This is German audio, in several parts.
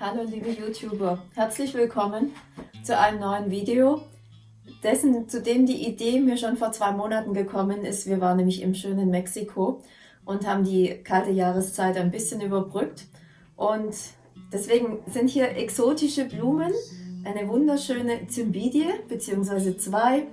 Hallo liebe YouTuber, herzlich willkommen zu einem neuen Video, dessen, zu dem die Idee mir schon vor zwei Monaten gekommen ist. Wir waren nämlich im schönen Mexiko und haben die kalte Jahreszeit ein bisschen überbrückt und deswegen sind hier exotische Blumen, eine wunderschöne Cymbidie bzw. zwei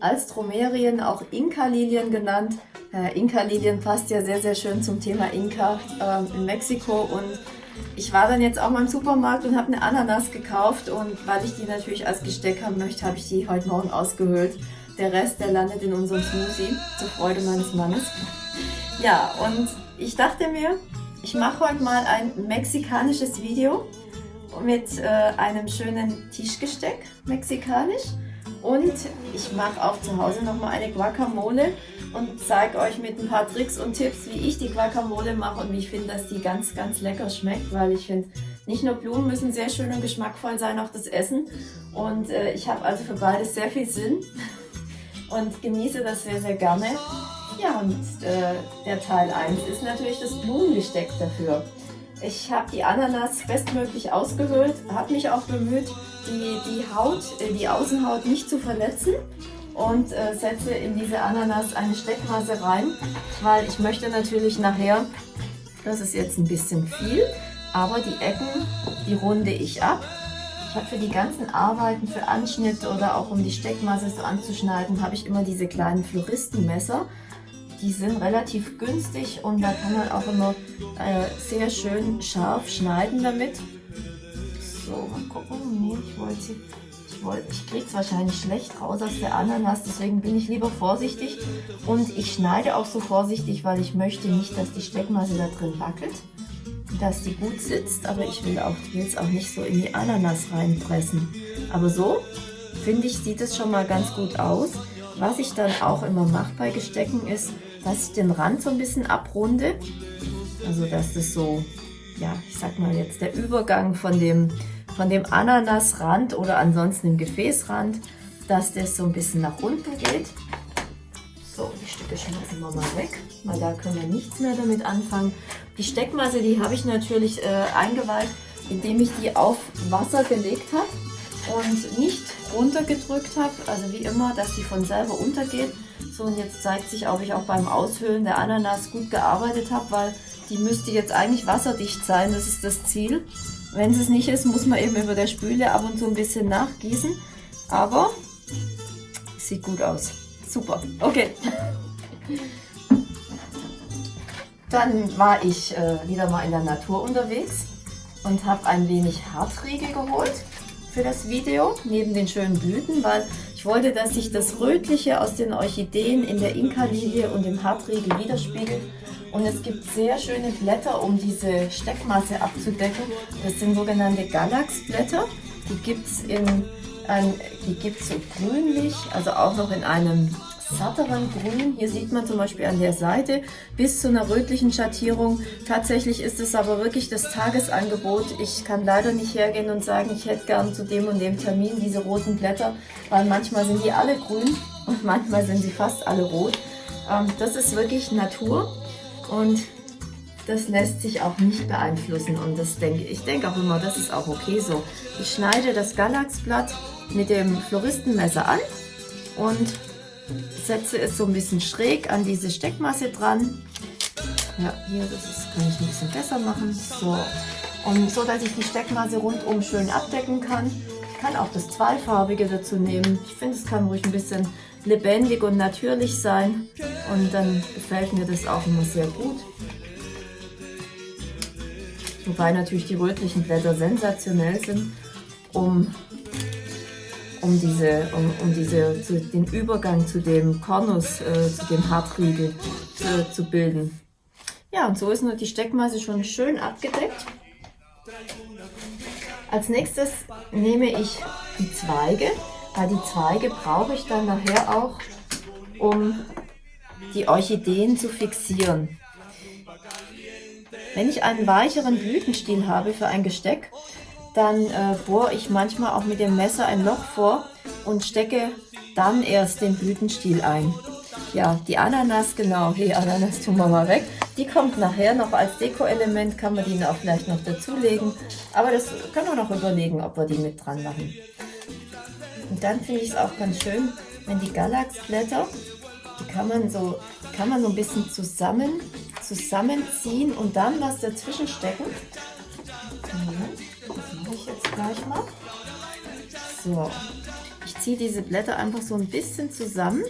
Alstromerien, auch Inka-Lilien genannt. Äh, Inka-Lilien passt ja sehr, sehr schön zum Thema Inka äh, in Mexiko und ich war dann jetzt auch mal im Supermarkt und habe eine Ananas gekauft und weil ich die natürlich als Gesteck haben möchte, habe ich die heute Morgen ausgehöhlt. Der Rest, der landet in unserem Smoothie, zur Freude meines Mannes. Ja, und ich dachte mir, ich mache heute mal ein mexikanisches Video mit äh, einem schönen Tischgesteck, mexikanisch. Und ich mache auch zu Hause nochmal eine Guacamole und zeige euch mit ein paar Tricks und Tipps, wie ich die Guacamole mache und wie ich finde, dass die ganz, ganz lecker schmeckt, weil ich finde, nicht nur Blumen müssen sehr schön und geschmackvoll sein, auch das Essen. Und äh, ich habe also für beides sehr viel Sinn und genieße das sehr, sehr gerne. Ja, und äh, der Teil 1 ist natürlich das Blumengesteck dafür. Ich habe die Ananas bestmöglich ausgehöhlt, habe mich auch bemüht, die, die Haut, äh, die Außenhaut nicht zu verletzen und äh, setze in diese Ananas eine Steckmasse rein, weil ich möchte natürlich nachher, das ist jetzt ein bisschen viel, aber die Ecken, die runde ich ab. Ich habe für die ganzen Arbeiten, für Anschnitt oder auch um die Steckmasse so anzuschneiden, habe ich immer diese kleinen Floristenmesser. Die sind relativ günstig und da kann man auch immer äh, sehr schön scharf schneiden damit. So, mal gucken. Nee, ich wollte ich kriege es wahrscheinlich schlecht raus aus der Ananas, deswegen bin ich lieber vorsichtig. Und ich schneide auch so vorsichtig, weil ich möchte nicht, dass die Steckmasse da drin wackelt, dass die gut sitzt, aber ich will es auch nicht so in die Ananas reinpressen. Aber so, finde ich, sieht es schon mal ganz gut aus. Was ich dann auch immer mache bei Gestecken ist, dass ich den Rand so ein bisschen abrunde. Also dass das so, ja, ich sag mal jetzt der Übergang von dem von dem Ananasrand oder ansonsten dem Gefäßrand, dass das so ein bisschen nach unten geht. So, die Stücke schmeißen wir mal weg, weil da können wir nichts mehr damit anfangen. Die Steckmasse, die habe ich natürlich äh, eingeweiht, indem ich die auf Wasser gelegt habe und nicht runtergedrückt habe, also wie immer, dass die von selber untergeht. So, und jetzt zeigt sich, ob ich auch beim Aushöhlen der Ananas gut gearbeitet habe, weil die müsste jetzt eigentlich wasserdicht sein, das ist das Ziel. Wenn es nicht ist, muss man eben über der Spüle ab und zu ein bisschen nachgießen. Aber sieht gut aus. Super. Okay. Dann war ich äh, wieder mal in der Natur unterwegs und habe ein wenig Hartriegel geholt für das Video, neben den schönen Blüten, weil ich wollte, dass sich das Rötliche aus den Orchideen in der Inka-Lilie und im Hartriegel widerspiegelt und es gibt sehr schöne Blätter, um diese Steckmasse abzudecken. Das sind sogenannte Galaxblätter. Die gibt es die so grünlich, also auch noch in einem satteren Grün. Hier sieht man zum Beispiel an der Seite bis zu einer rötlichen Schattierung. Tatsächlich ist es aber wirklich das Tagesangebot. Ich kann leider nicht hergehen und sagen, ich hätte gern zu dem und dem Termin diese roten Blätter, weil manchmal sind die alle grün und manchmal sind sie fast alle rot. Ähm, das ist wirklich Natur und das lässt sich auch nicht beeinflussen und das denke ich denke auch immer, das ist auch okay so. Ich schneide das Galaxblatt mit dem Floristenmesser an und setze es so ein bisschen schräg an diese Steckmasse dran. Ja, hier, das ist, kann ich ein bisschen besser machen. So. Und so, dass ich die Steckmasse rundum schön abdecken kann. Ich kann auch das Zweifarbige dazu nehmen. Ich finde, es kann ruhig ein bisschen lebendig und natürlich sein. Und dann gefällt mir das auch immer sehr gut. Wobei natürlich die rötlichen Blätter sensationell sind, um, um, diese, um, um diese, zu, den Übergang zu dem Kornus, äh, zu dem Hartriegel zu, zu bilden. Ja, und so ist nur die Steckmasse schon schön abgedeckt. Als nächstes nehme ich die Zweige, weil die Zweige brauche ich dann nachher auch, um die Orchideen zu fixieren. Wenn ich einen weicheren Blütenstiel habe für ein Gesteck, dann äh, bohre ich manchmal auch mit dem Messer ein Loch vor und stecke dann erst den Blütenstiel ein. Ja, die Ananas, genau, die Ananas tun wir mal weg. Die kommt nachher noch als Deko-Element, kann man die auch vielleicht noch dazulegen. Aber das können wir noch überlegen, ob wir die mit dran machen. Und dann finde ich es auch ganz schön, wenn die Galaxblätter, die kann man so, kann man so ein bisschen zusammen, zusammenziehen und dann was dazwischen stecken. Das mache ich jetzt gleich mal. So, ich ziehe diese Blätter einfach so ein bisschen zusammen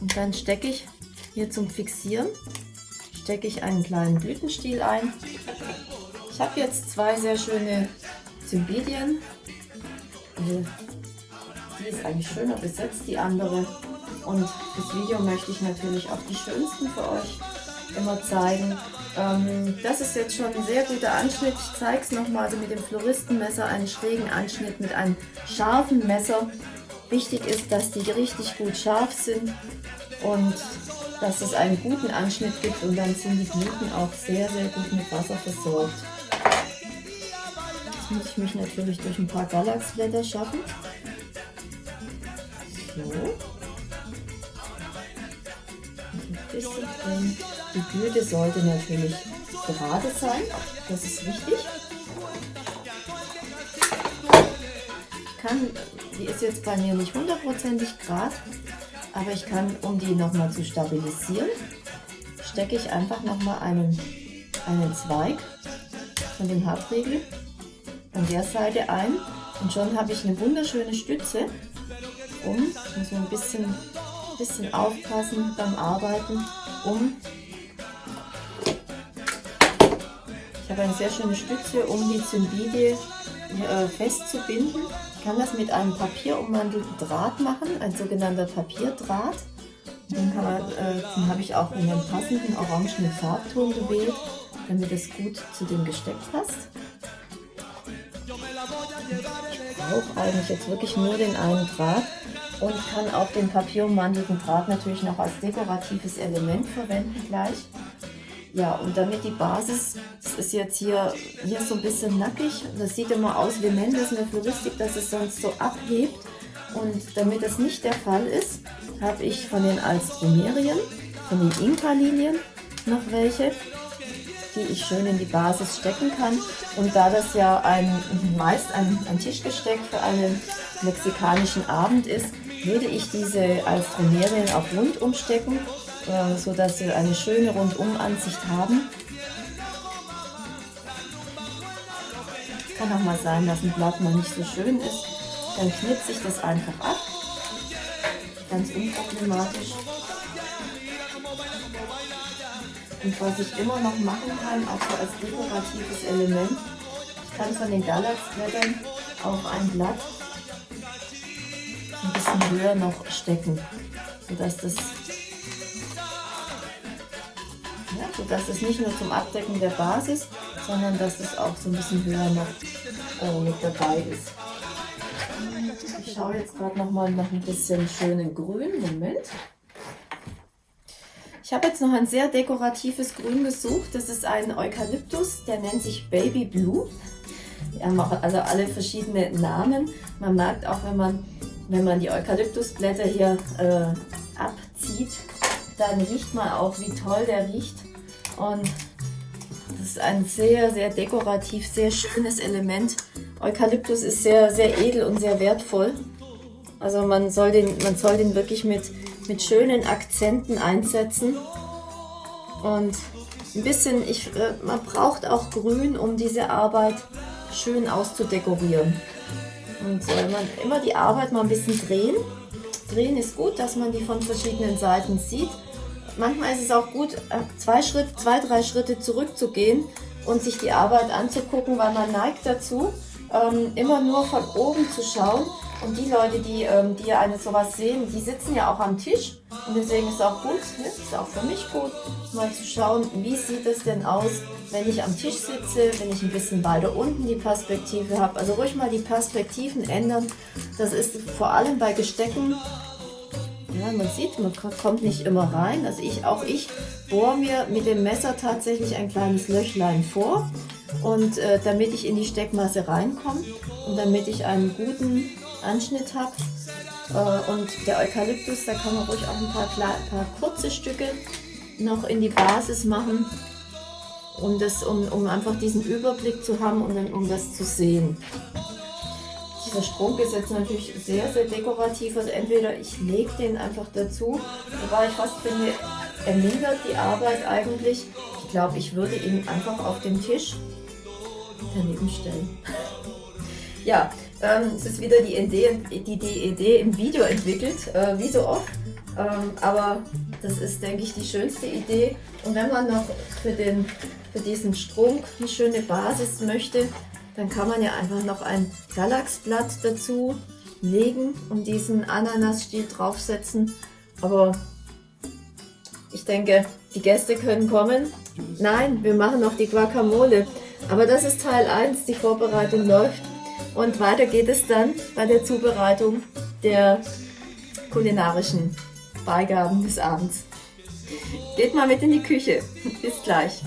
und dann stecke ich hier zum Fixieren stecke ich einen kleinen Blütenstiel ein. Ich habe jetzt zwei sehr schöne Cymbidium. Die ist eigentlich schöner besetzt, die andere. Und das Video möchte ich natürlich auch die schönsten für euch immer zeigen. Ähm, das ist jetzt schon ein sehr guter Anschnitt. Ich zeige es nochmal also mit dem Floristenmesser, einen schrägen Anschnitt mit einem scharfen Messer. Wichtig ist, dass die richtig gut scharf sind und dass es einen guten Anschnitt gibt und dann sind die Blüten auch sehr, sehr gut mit Wasser versorgt. Jetzt muss ich mich natürlich durch ein paar Galaxblätter schaffen. So. Die Blüte sollte natürlich gerade sein, das ist wichtig. Ich kann, die ist jetzt bei mir nicht hundertprozentig gerade, aber ich kann, um die nochmal zu stabilisieren, stecke ich einfach nochmal einen, einen Zweig von dem Hartriegel an der Seite ein und schon habe ich eine wunderschöne Stütze, um, ich muss ein bisschen, bisschen aufpassen beim Arbeiten, um, ich habe eine sehr schöne Stütze, um die Zymbilie äh, festzubinden kann das mit einem papierummantelten Draht machen, ein sogenannter Papierdraht. Den, äh, den habe ich auch in einem passenden orangenen Farbton gewählt, damit es gut zu dem Gesteck passt. Ich brauche eigentlich jetzt wirklich nur den einen Draht und kann auch den papierummantelten Draht natürlich noch als dekoratives Element verwenden gleich. Ja, und damit die Basis, das ist jetzt hier, hier so ein bisschen nackig, das sieht immer aus wie Mendes in der Floristik, dass es sonst so abhebt. Und damit das nicht der Fall ist, habe ich von den Alstromerien, von den Inka-Linien noch welche, die ich schön in die Basis stecken kann. Und da das ja ein, meist ein, ein Tischgesteck für einen mexikanischen Abend ist, würde ich diese Alstromerien auch rund umstecken äh, so dass sie eine schöne Rundumansicht haben. Kann auch mal sein, dass ein Blatt mal nicht so schön ist. Dann knipse ich das einfach ab. Ganz unproblematisch. Und was ich immer noch machen kann, auch so als dekoratives Element, ich kann von den Galaxblättern auf ein Blatt ein bisschen höher noch stecken, sodass das ja, sodass es nicht nur zum Abdecken der Basis, sondern dass es auch so ein bisschen höher noch äh, mit dabei ist. Ich schaue jetzt gerade noch mal nach ein bisschen schönen Grün. Moment. Ich habe jetzt noch ein sehr dekoratives Grün gesucht. Das ist ein Eukalyptus, der nennt sich Baby Blue. Die haben auch also alle verschiedene Namen. Man merkt auch, wenn man, wenn man die Eukalyptusblätter hier äh, abzieht, dann riecht man auch, wie toll der riecht. Und das ist ein sehr, sehr dekorativ, sehr schönes Element. Eukalyptus ist sehr, sehr edel und sehr wertvoll. Also man soll den, man soll den wirklich mit, mit schönen Akzenten einsetzen. Und ein bisschen, ich, äh, man braucht auch Grün, um diese Arbeit schön auszudekorieren. Und äh, man immer die Arbeit mal ein bisschen drehen. Drehen ist gut, dass man die von verschiedenen Seiten sieht manchmal ist es auch gut, äh, zwei, Schritt, zwei, drei Schritte zurückzugehen und sich die Arbeit anzugucken, weil man neigt dazu, ähm, immer nur von oben zu schauen. Und die Leute, die, ähm, die eine sowas sehen, die sitzen ja auch am Tisch. Und deswegen ist es auch gut, ne? ist auch für mich gut, mal zu schauen, wie sieht es denn aus, wenn ich am Tisch sitze, wenn ich ein bisschen weiter unten die Perspektive habe. Also ruhig mal die Perspektiven ändern. Das ist vor allem bei Gestecken ja, man sieht, man kommt nicht immer rein. Also ich, auch ich bohre mir mit dem Messer tatsächlich ein kleines Löchlein vor. Und äh, damit ich in die Steckmasse reinkomme und damit ich einen guten Anschnitt habe. Äh, und der Eukalyptus, da kann man ruhig auch ein paar, paar kurze Stücke noch in die Basis machen, um, das, um, um einfach diesen Überblick zu haben und dann, um das zu sehen. Dieser Strunk ist jetzt natürlich sehr, sehr dekorativ. Also entweder ich lege den einfach dazu, wobei ich fast finde, er mindert die Arbeit eigentlich. Ich glaube, ich würde ihn einfach auf den Tisch daneben stellen. ja, ähm, es ist wieder die Idee, die, die Idee im Video entwickelt, äh, wie so oft. Ähm, aber das ist, denke ich, die schönste Idee. Und wenn man noch für, den, für diesen Strunk eine schöne Basis möchte, dann kann man ja einfach noch ein Galaxblatt dazu legen und diesen Ananasstiel draufsetzen. Aber ich denke, die Gäste können kommen. Nein, wir machen noch die Guacamole. Aber das ist Teil 1, die Vorbereitung läuft. Und weiter geht es dann bei der Zubereitung der kulinarischen Beigaben des Abends. Geht mal mit in die Küche. Bis gleich.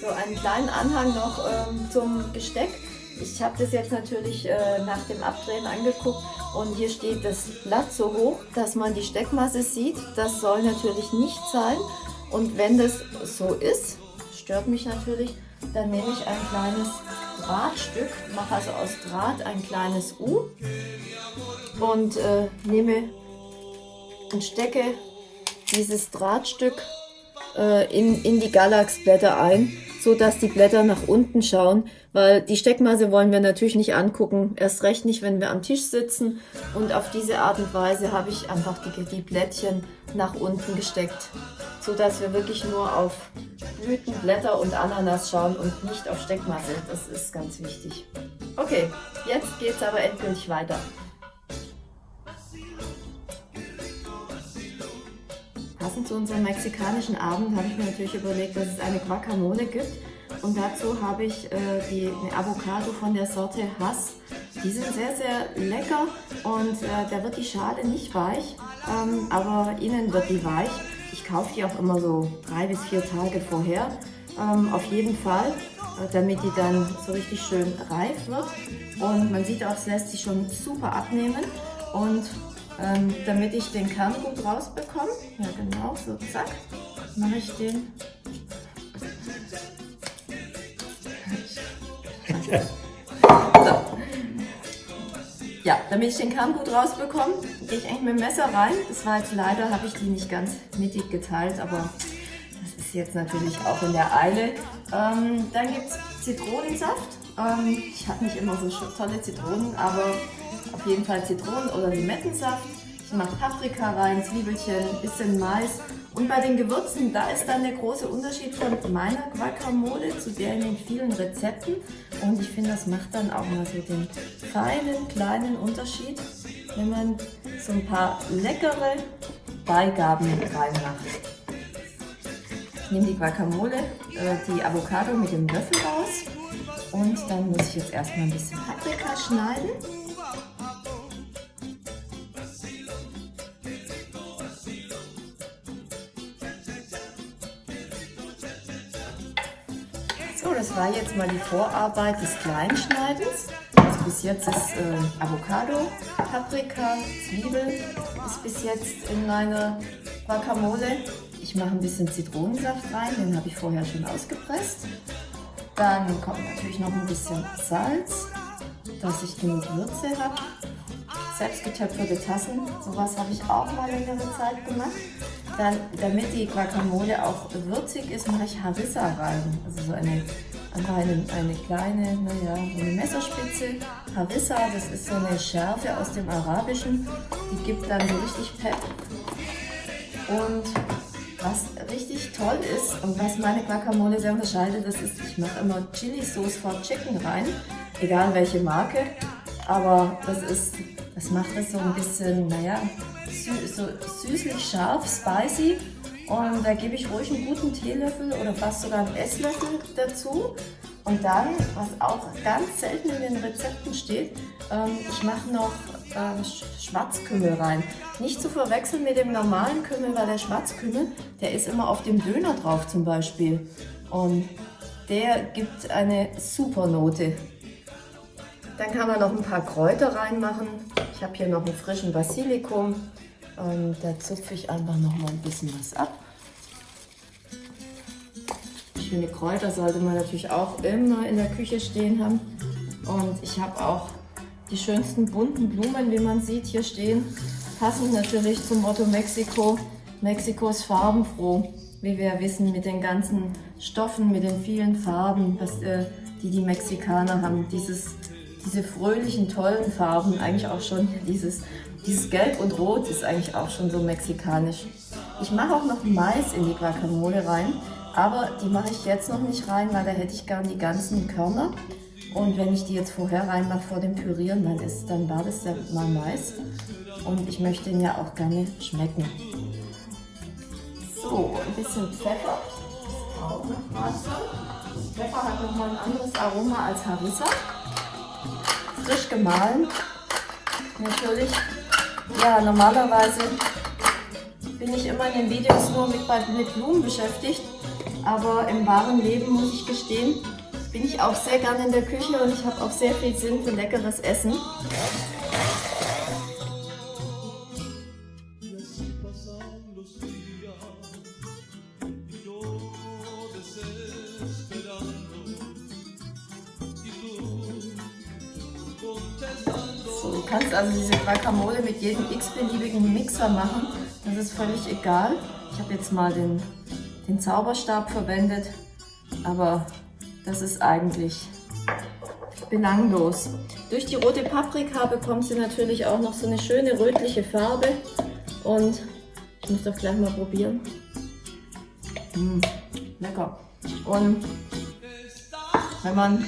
So, einen kleinen Anhang noch ähm, zum Besteck. Ich habe das jetzt natürlich äh, nach dem Abdrehen angeguckt und hier steht das Blatt so hoch, dass man die Steckmasse sieht. Das soll natürlich nicht sein. Und wenn das so ist, stört mich natürlich, dann nehme ich ein kleines Drahtstück, mache also aus Draht ein kleines U und äh, nehme und stecke dieses Drahtstück äh, in, in die Galaxblätter ein, so dass die Blätter nach unten schauen, weil die Steckmasse wollen wir natürlich nicht angucken, erst recht nicht, wenn wir am Tisch sitzen und auf diese Art und Weise habe ich einfach die, die Blättchen nach unten gesteckt, so dass wir wirklich nur auf Blüten, Blätter und Ananas schauen und nicht auf Steckmasse, das ist ganz wichtig. Okay, jetzt geht es aber endgültig weiter. Passend zu unserem mexikanischen Abend habe ich mir natürlich überlegt, dass es eine Guacamole gibt. Und dazu habe ich äh, die, eine Avocado von der Sorte Hass. Die sind sehr, sehr lecker und äh, da wird die Schale nicht weich, ähm, aber innen wird die weich. Ich kaufe die auch immer so drei bis vier Tage vorher. Ähm, auf jeden Fall, äh, damit die dann so richtig schön reif wird. Und man sieht auch, es lässt sich schon super abnehmen. Und ähm, damit ich den Kern gut rausbekomme, ja genau, so zack, mache ich den. So. Ja, damit ich den Kern gut rausbekomme, gehe ich eigentlich mit dem Messer rein. Das war jetzt leider, habe ich die nicht ganz mittig geteilt, aber das ist jetzt natürlich auch in der Eile. Ähm, dann gibt es Zitronensaft. Ähm, ich habe nicht immer so tolle Zitronen, aber auf jeden Fall Zitronen- oder Limettensaft. Ich mache Paprika rein, Zwiebelchen, bisschen Mais. Und bei den Gewürzen, da ist dann der große Unterschied von meiner Guacamole zu der in den vielen Rezepten. Und ich finde, das macht dann auch mal so den feinen, kleinen Unterschied, wenn man so ein paar leckere Beigaben reinmacht. Ich nehme die Guacamole, äh, die Avocado mit dem Löffel raus. Und dann muss ich jetzt erstmal ein bisschen Paprika schneiden. Das war jetzt mal die Vorarbeit des Kleinschneidens. Also bis jetzt ist äh, Avocado, Paprika, Zwiebeln ist bis jetzt in meiner Guacamole. Ich mache ein bisschen Zitronensaft rein, den habe ich vorher schon ausgepresst. Dann kommt natürlich noch ein bisschen Salz, dass ich genug Würze habe. Selbstgetöpferte Tassen, sowas habe ich auch mal längere Zeit gemacht. Dann, damit die Guacamole auch würzig ist, mache ich Harissa rein. Also so eine, einfach eine, eine kleine, naja, eine Messerspitze. Harissa, das ist so eine Schärfe aus dem Arabischen. Die gibt dann so richtig Pep. Und was richtig toll ist und was meine Guacamole sehr unterscheidet, das ist, ich mache immer Chili Sauce for Chicken rein. Egal welche Marke. Aber das ist, das macht es so ein bisschen, naja, sü so süßlich scharf, spicy. Und da gebe ich ruhig einen guten Teelöffel oder fast sogar einen Esslöffel dazu. Und dann, was auch ganz selten in den Rezepten steht, ähm, ich mache noch ähm, Schwarzkümmel rein. Nicht zu verwechseln mit dem normalen Kümmel, weil der Schwarzkümmel, der ist immer auf dem Döner drauf zum Beispiel. Und der gibt eine super Note. Dann kann man noch ein paar Kräuter reinmachen. Ich habe hier noch einen frischen Basilikum, Und da zupfe ich einfach noch mal ein bisschen was ab. Schöne Kräuter sollte man natürlich auch immer in der Küche stehen haben. Und ich habe auch die schönsten bunten Blumen, wie man sieht, hier stehen. Passend natürlich zum Motto Mexiko. Mexiko ist farbenfroh, wie wir wissen, mit den ganzen Stoffen, mit den vielen Farben, äh, die die Mexikaner haben. Dieses, diese fröhlichen, tollen Farben, eigentlich auch schon dieses, dieses Gelb und Rot ist eigentlich auch schon so mexikanisch. Ich mache auch noch Mais in die Guacamole rein, aber die mache ich jetzt noch nicht rein, weil da hätte ich gern die ganzen Körner. Und wenn ich die jetzt vorher reinmache vor dem Pürieren, dann, ist, dann war das ja mal Mais. Und ich möchte ihn ja auch gerne schmecken. So, ein bisschen Pfeffer. Auch noch Pfeffer hat nochmal ein anderes Aroma als Harissa. Frisch gemahlen. Natürlich. Ja, normalerweise bin ich immer in den Videos nur mit, mit Blumen beschäftigt. Aber im wahren Leben muss ich gestehen, bin ich auch sehr gerne in der Küche und ich habe auch sehr viel Sinn für leckeres Essen. Kannst also diese Guacamole mit jedem x-beliebigen Mixer machen. Das ist völlig egal. Ich habe jetzt mal den, den Zauberstab verwendet, aber das ist eigentlich belanglos. Durch die rote Paprika bekommt sie natürlich auch noch so eine schöne rötliche Farbe. Und ich muss doch gleich mal probieren. Mmh, lecker. Und wenn man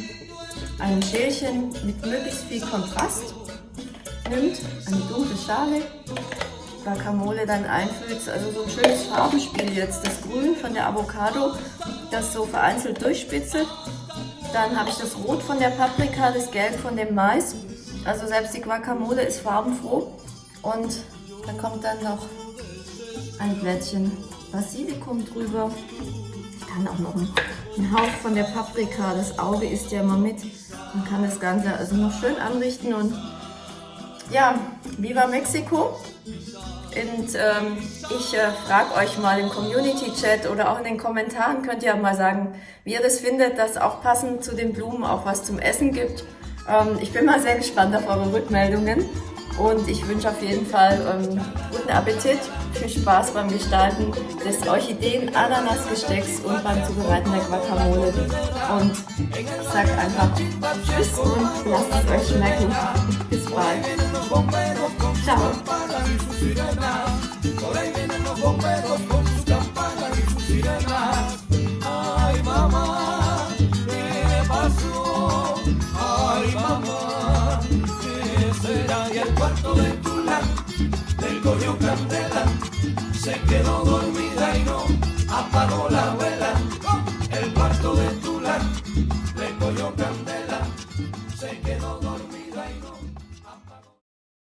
ein Schälchen mit möglichst viel Kontrast nimmt, eine dunkle Schale, Guacamole dann einfüllt, also so ein schönes Farbenspiel jetzt. Das Grün von der Avocado das so vereinzelt durchspitzelt. Dann habe ich das Rot von der Paprika, das Gelb von dem Mais. Also selbst die Guacamole ist farbenfroh. Und da kommt dann noch ein Blättchen Basilikum drüber. Ich kann auch noch einen Hauch von der Paprika, das Auge isst ja immer mit. Man kann das Ganze also noch schön anrichten und ja, Viva Mexico! Und ähm, ich äh, frage euch mal im Community-Chat oder auch in den Kommentaren, könnt ihr mal sagen, wie ihr das findet, dass auch passend zu den Blumen auch was zum Essen gibt. Ähm, ich bin mal sehr gespannt auf eure Rückmeldungen und ich wünsche auf jeden Fall ähm, guten Appetit, viel Spaß beim Gestalten des Orchideen-Ananas-Gestecks und beim Zubereiten der Guacamole. Und ich sage einfach Tschüss und lasst es euch schmecken. Bis bald. Ciao. Y el cuarto de Tula, del coño candela, se quedó dormida y no apagó la vela.